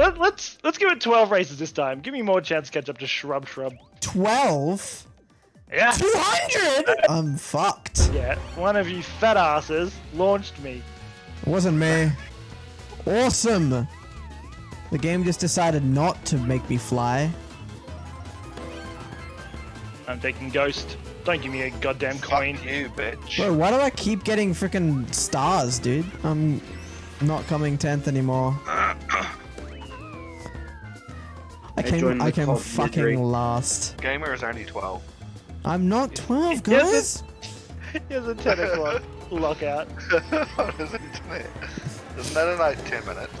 Let, let's let's give it 12 races this time. Give me more chance to catch up to Shrub Shrub. 12? Yeah. 200? I'm fucked. Yeah. One of you fat asses launched me. It wasn't me. Awesome. The game just decided not to make me fly. I'm taking Ghost. Don't give me a goddamn coin. Fuck you, bitch. Bro, why do I keep getting freaking stars, dude? I'm not coming 10th anymore. Ah. I came, joined I came fucking misery. last. Gamer is only 12. I'm not 12, Yes, guys. Here's a 10 o'clock lockout. what is it? Isn't it? Isn't that in like 10 minutes?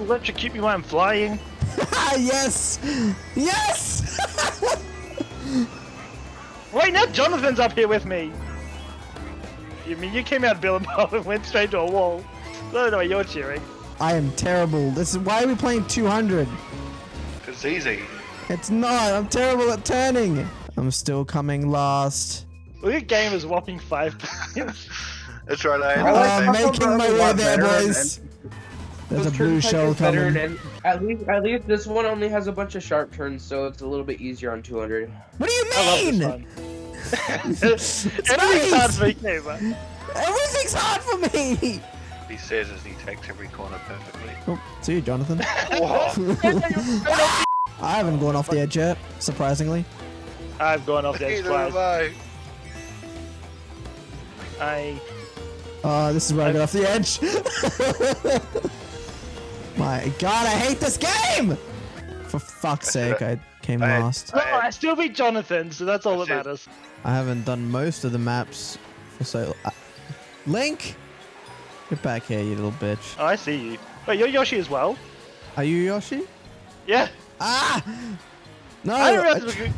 Electrocute me while I'm flying. yes! Yes! Wait, now Jonathan's up here with me. You mean you came out of Billabong and went straight to a wall? No, no, you're cheering. I am terrible. This is why are we playing 200? It's easy. It's not. I'm terrible at turning. I'm still coming last. Look at gamers whopping five points. It's right, I Uh, like Taco making my way there, boys. There's a blue shell is coming. and at least at least this one only has a bunch of sharp turns, so it's a little bit easier on 200. What do you I love mean? this one. Everything's hard for me, gamer. Everything's hard for me. He says as he takes every corner perfectly. Oh, see you, Jonathan. I haven't gone off the edge yet, surprisingly. I've gone off the edge Neither have twice. I. I Uh, this is where I got off the edge. My god, I hate this game! For fuck's sake, I came I- last. no, I still beat Jonathan, so that's all that matters. I haven't done most of the maps for so. Uh, Link, get back here, you little bitch. Oh, I see you. Wait, you're Yoshi as well? Are you Yoshi? Yeah. Ah! No! I didn't I realize we tr- could.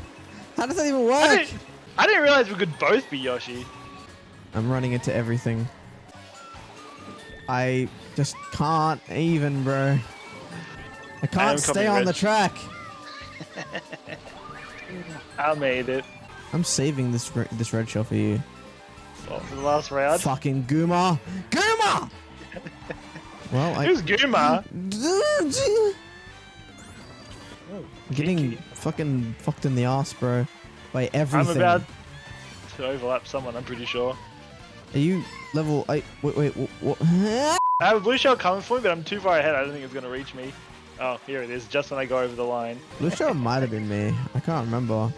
how does that even I work? didn't, I didn't realize we could both be Yoshi. I'm running into everything. I just can't even, bro. I can't stay on the track. I made it. I'm saving this re- this red shell for you. Well, for the last round. Fucking Guma! Guma! well, I Who's Guma? getting Kinky. fucking fucked in the ass, bro. By everything. I'm about to overlap someone, I'm pretty sure. Are you level? eight? wait, wait, what? I have a blue shell coming for me, but I'm too far ahead. I don't think it's going to reach me. Oh, here it is, just when I go over the line. Blue shell might have been me. I can't remember.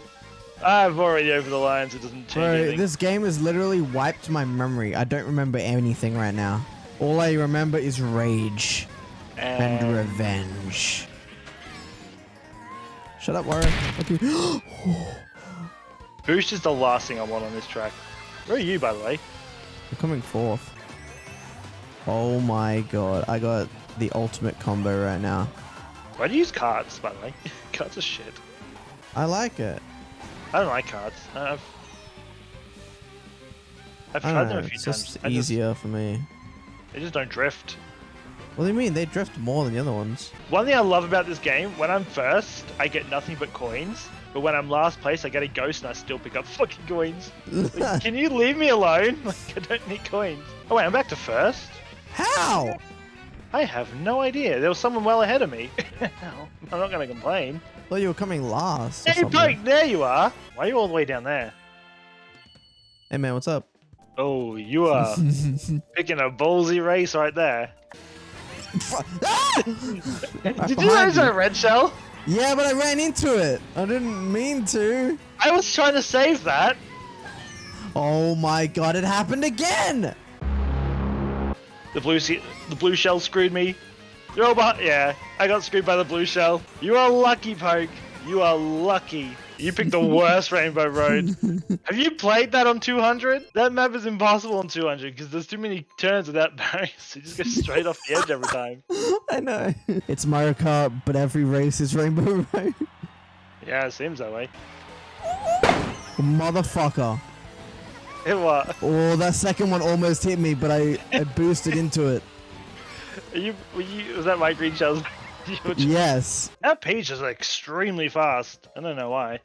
I'm already over the lines. it doesn't change Bro, anything. this game has literally wiped my memory. I don't remember anything right now. All I remember is rage and and revenge. Shut up, Warren. Boost is the last thing I want on this track. Where are you, by the way? I'm coming fourth. Oh my god, I got the ultimate combo right now. Why do you use cards, by the way? cards are shit. I like it. I don't like cards. I've, I've tried them know, a uh, few it's times. just I just- easier for me. they just don't drift. What do you mean? They drift more than the other ones. One thing I love about this game, when I'm first, I get nothing but coins. But when I'm last place, I get a ghost and I still pick up fucking coins. Like, can you leave me alone? Like, I don't need coins. Oh wait, I'm back to first? How? I have no idea. There was someone well ahead of me. I'm not going to complain. Well, you were coming last. Hey. Pike, there you are. Why are you all the way down there? Hey man, what's up? Oh, you are picking a ballsy race right there. Ah! Did you behind notice you. that red shell? Yeah, but I ran into it. I didn't mean to. I was trying to save that. Oh my god, it happened again! The blue the blue shell screwed me. You're all behind- yeah, I got screwed by the blue shell. You are lucky, Poke. You are lucky. You picked the worst Rainbow Road. Have you played that on 200? That map is impossible on 200 because there's too many turns without barriers. You just go straight off the edge every time. I know. It's Mario Kart, but every race is Rainbow Road. Yeah, it seems that way. Motherfucker. It was. Oh, that second one almost hit me, but I, I boosted into it. Are you, were you, was that my green shells? Just- Yes. That page is extremely fast. I don't know why.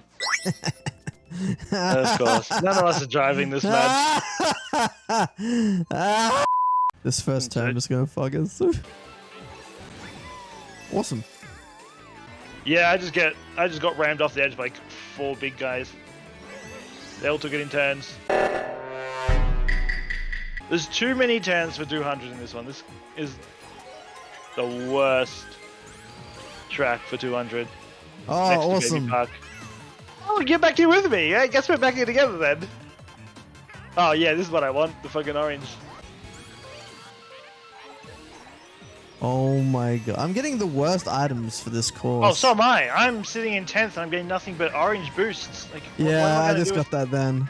of course. None of us are driving this. Ah! This first turn is gonna fuck us. awesome. Yeah, I just get I just got rammed off the edge by like four big guys. They all took it in turns. There's too many turns for 200 in this one. This is the worst track for 200. Oh, next to Baby awesome. Park. Oh, get back here with me. I guess we're back here together then. Oh yeah, this is what I want. The fucking orange. Oh my god. I'm getting the worst items for this course. Oh, so am I. I'm sitting in 10th and I'm getting nothing but orange boosts. Like, what- what am Yeah, I gonna just do got that then.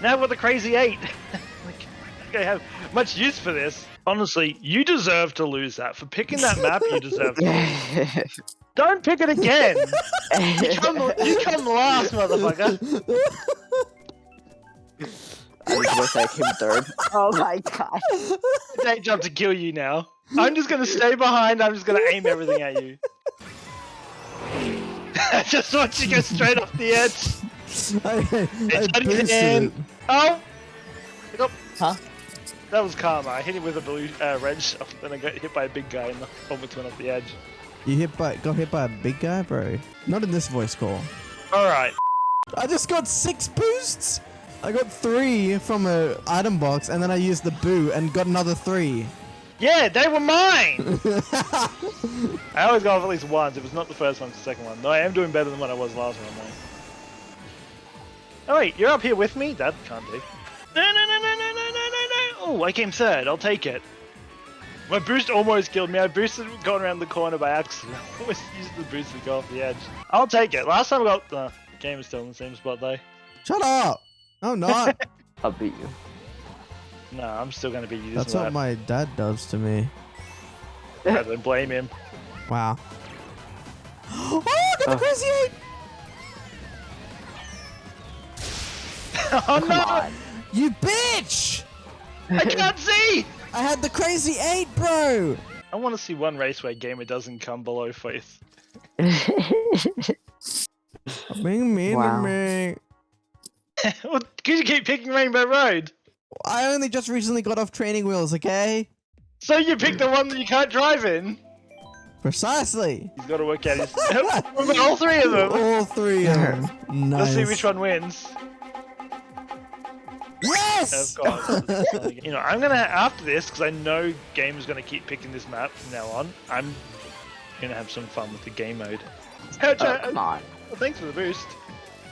Now with the crazy eight. like, I don't have much use for this. Honestly, you deserve to lose that. For picking that map, you deserve to lose. Don't pick it again. You come, you come last, motherfucker. I was gonna say I came third. Oh my god. Date job to kill you now. I'm just gonna stay behind. I'm just gonna aim everything at you. I just want you to go straight off the edge. I, I It's not boosted in. it. Oh! Nope. Huh? That was karma. I hit him with a blue uh, red shell, then I got hit by a big guy and almost went off the edge. You hit by got hit by a big guy, bro. Not in this voice call. Alright. I just got six boosts. I got three from a item box, and then I used the boo and got another three. Yeah, they were mine! I always go off at least once. If it's not the first one, it's the second one. No, I am doing better than what I was last one, though. Oh, wait, you're up here with me? That can't be. No, no, no, no, Oh, I came third. I'll take it. My boost almost killed me. I boosted going around the corner by accident. I almost used the boost to go off the edge. I'll take it. Last time I got... Uh, game is still in the same spot, though. Shut up! No, I'm not. I'll beat you. No, I'm still going to beat you That's what lap. my dad does to me. I don't blame him. Wow. Oh, got the Oh. crazy eight! oh, Come no! on. You bitch! I can't see! I had the crazy eight, bro. I want to see one race where gamer doesn't come below fifth. Being mean Wow. to me. well, could you keep picking Rainbow Road? I only just recently got off training wheels, okay? So you pick the one that you can't drive in. Precisely. He's got to work out his. All three of them. All three of them. Nice. Let's see which one wins. Yes! Of course. you know, I'm gonna after this because I know Gamer's gonna keep picking this map from now on. I'm gonna have some fun with the game mode. Oh, um, come on. Well, thanks for the boost.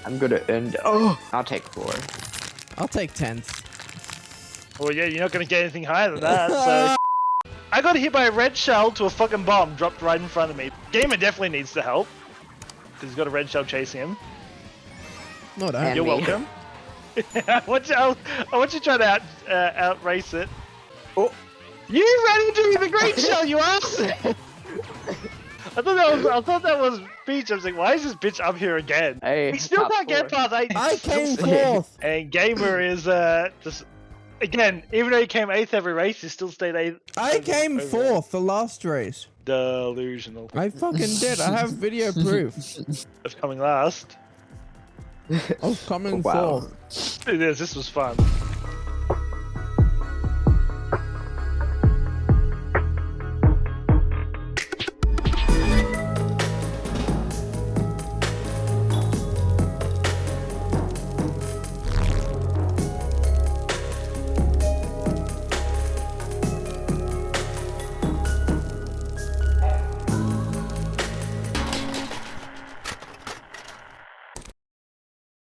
I'm gonna end. Oh, I'll take four. I'll take 10th. Well, yeah, you're not gonna get anything higher than that. So. I got hit by a red shell to a fucking bomb dropped right in front of me. Gamer definitely needs to help because he's got a red shell chasing him. No, don't. And You're me. welcome. I want you. I want you to try to out uh, out race it. Oh. You ran into me the great shell, you ass! I thought that was. I thought that was Peach. I was like, why is this bitch up here again? Hey, He still top can't get past eight. I came fourth. And Gamer is uh just again. Even though he came eighth every race, he still stayed eighth. I came Over- fourth the last race. Delusional I fucking did. I have video proof. of coming last. I was coming Wow. fourth. It is. This was fun.